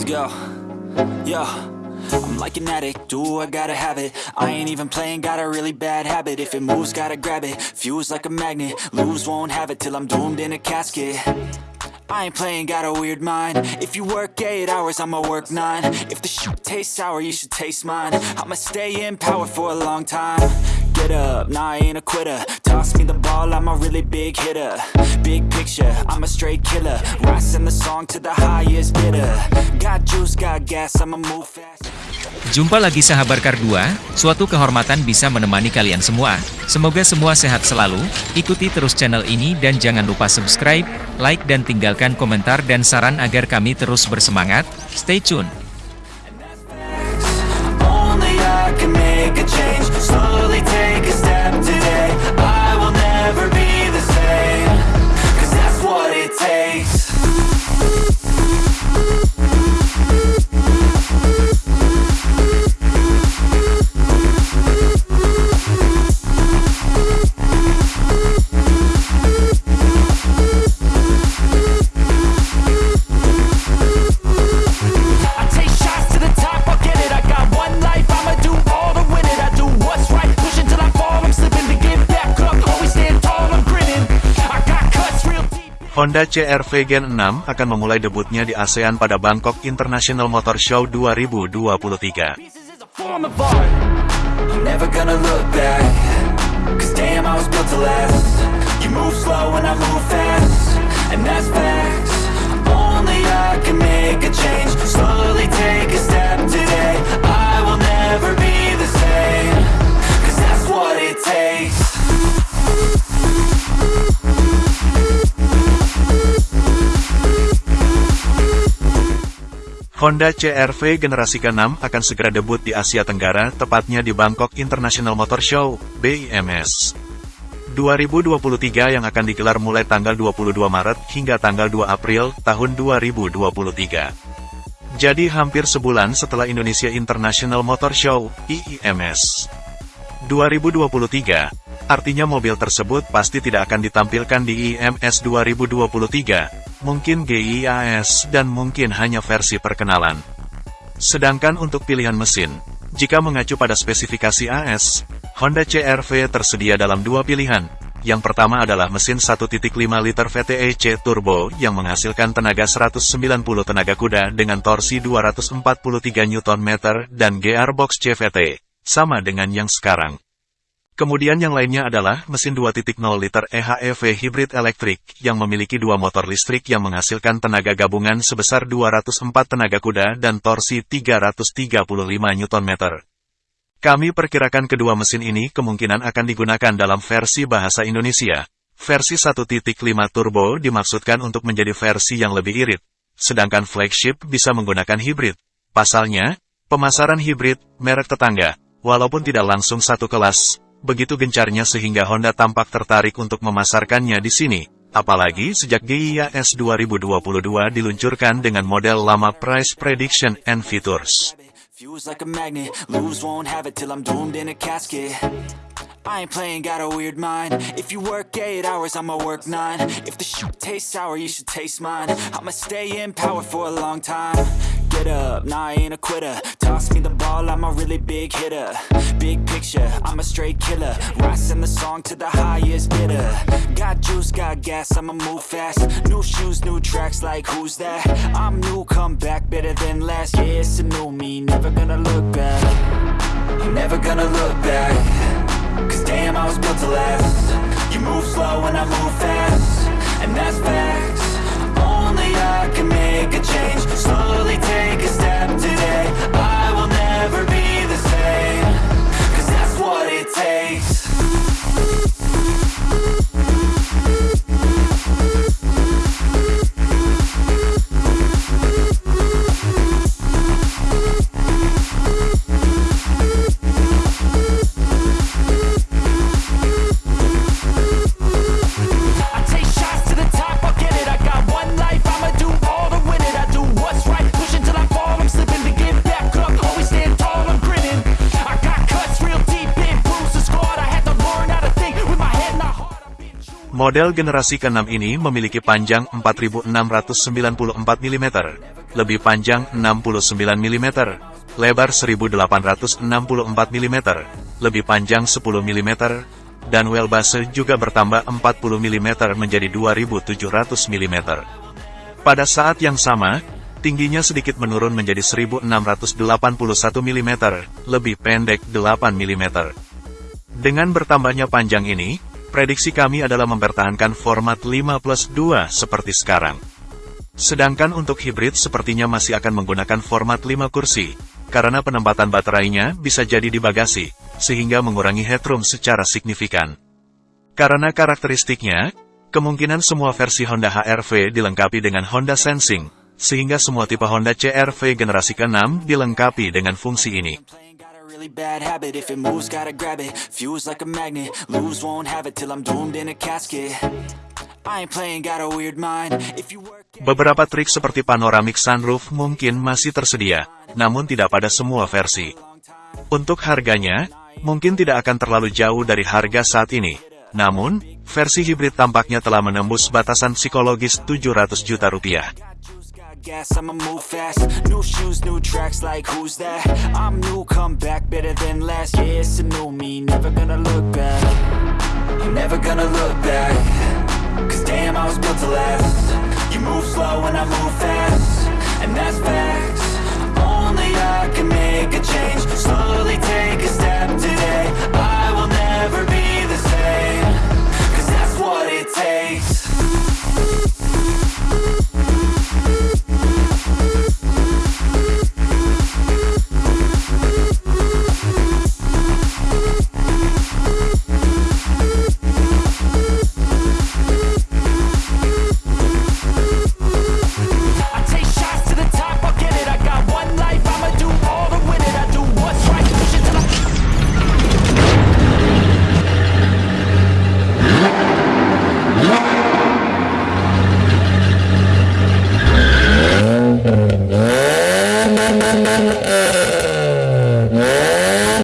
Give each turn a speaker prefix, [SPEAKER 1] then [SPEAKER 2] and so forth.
[SPEAKER 1] Let's go. Yo. I'm like an addict, do I gotta have it? I ain't even playing, got a really bad habit. If it moves, gotta grab it, fuse like a magnet. Lose, won't have it till I'm doomed in a casket. I ain't playing, got a weird mind. If you work 8 hours, I'ma work 9 If the shit tastes sour, you should taste mine. I'ma stay in power for a long time Get up, nah I ain't a quitter. Toss me the ball, I'm a really big hitter. Big picture, I'm a straight killer. Rising the song to the highest bidder. Got juice, got gas, I'ma move fast.
[SPEAKER 2] Jumpa lagi sahabat Kar 2, suatu kehormatan bisa menemani kalian semua. Semoga semua sehat selalu, ikuti terus channel ini dan jangan lupa subscribe, like dan tinggalkan komentar dan saran agar kami terus bersemangat. Stay tune!
[SPEAKER 3] Honda CR-V Gen 6 akan memulai debutnya di ASEAN pada Bangkok International Motor Show 2023.
[SPEAKER 1] Pieces is a form of art I'm never gonna look back Cause damn, I was built to last. You move slow and I move fast And that's facts. Only I can make a change
[SPEAKER 3] Honda CR-V generasi ke-6 akan segera debut di Asia Tenggara, tepatnya di Bangkok International Motor Show, BIMS. 2023 yang akan digelar mulai tanggal 22 Maret hingga tanggal 2 April tahun 2023. Jadi hampir sebulan setelah Indonesia International Motor Show, IIMS. 2023, artinya mobil tersebut pasti tidak akan ditampilkan di IMS 2023, mungkin GIAS dan mungkin hanya versi perkenalan. Sedangkan untuk pilihan mesin, jika mengacu pada spesifikasi AS, Honda CR-V tersedia dalam dua pilihan. Yang pertama adalah mesin 1.5 liter VTEC turbo yang menghasilkan tenaga 190 tenaga kuda dengan torsi 243 Nm dan gearbox CVT, sama dengan yang sekarang. Kemudian yang lainnya adalah mesin 2.0 liter EHEV hybrid elektrik yang memiliki dua motor listrik yang menghasilkan tenaga gabungan sebesar 204 tenaga kuda dan torsi 335 Nm. Kami perkirakan kedua mesin ini kemungkinan akan digunakan dalam versi bahasa Indonesia. Versi 1.5 turbo dimaksudkan untuk menjadi versi yang lebih irit, sedangkan flagship bisa menggunakan hybrid. Pasalnya, pemasaran hybrid, merek tetangga, walaupun tidak langsung satu kelas, begitu gencarnya sehingga Honda tampak tertarik untuk memasarkannya di sini. Apalagi sejak GIAS 2022 diluncurkan dengan model lama Price Prediction and Features.
[SPEAKER 1] Fuse like a magnet, lose won't have it till I'm doomed in a casket. I ain't playing, got a weird mind. If you work 8 hours, I'ma work 9. If the shit tastes sour, you should taste mine. I'ma stay in power for a long time. Get up, nah I ain't a quitter. Toss me the ball, I'm a really big hitter. Big picture, I'm a straight killer. Rising the song to the highest bidder. Got juice, got gas, I'ma move fast. New shoes, new tracks, like who's that? I'm new, come back better than last. Yeah, it's a new me, never gonna look back. I'm never gonna look back. Cause damn, I was built to last. You move slow and I move fast. And that's facts. I can make a change. Slowly take a step today. I
[SPEAKER 3] Model generasi ke-6 ini memiliki panjang 4694 mm, lebih panjang 69 mm, lebar 1864 mm, lebih panjang 10 mm, dan wheelbase juga bertambah 40 mm menjadi 2700 mm. Pada saat yang sama, tingginya sedikit menurun menjadi 1681 mm, lebih pendek 8 mm. Dengan bertambahnya panjang ini, prediksi kami adalah mempertahankan format 5 plus 2 seperti sekarang. Sedangkan untuk hibrid sepertinya masih akan menggunakan format 5 kursi, karena penempatan baterainya bisa jadi di bagasi, sehingga mengurangi headroom secara signifikan. Karena karakteristiknya, kemungkinan semua versi Honda HR-V dilengkapi dengan Honda Sensing, sehingga semua tipe Honda CR-V generasi ke-6 dilengkapi dengan fungsi ini. Really bad habit If it moves, gotta grab it Fuse like a magnet Lose, won't have it till I'm doomed in a casket Beberapa trik seperti panoramic sunroof mungkin masih tersedia, namun tidak pada semua versi. Untuk harganya, mungkin tidak akan terlalu jauh dari harga saat ini. Namun, versi hibrid tampaknya telah menembus batasan psikologis 700 juta rupiah. Gas, I'ma move fast. New shoes, new tracks, like who's that? I'm new, come back, better than last Yeah, it's a new me, never gonna look back. I'm Never gonna look back. Cause damn, I was built to last. You move slow and I move fast. And that's facts. Only I can make a change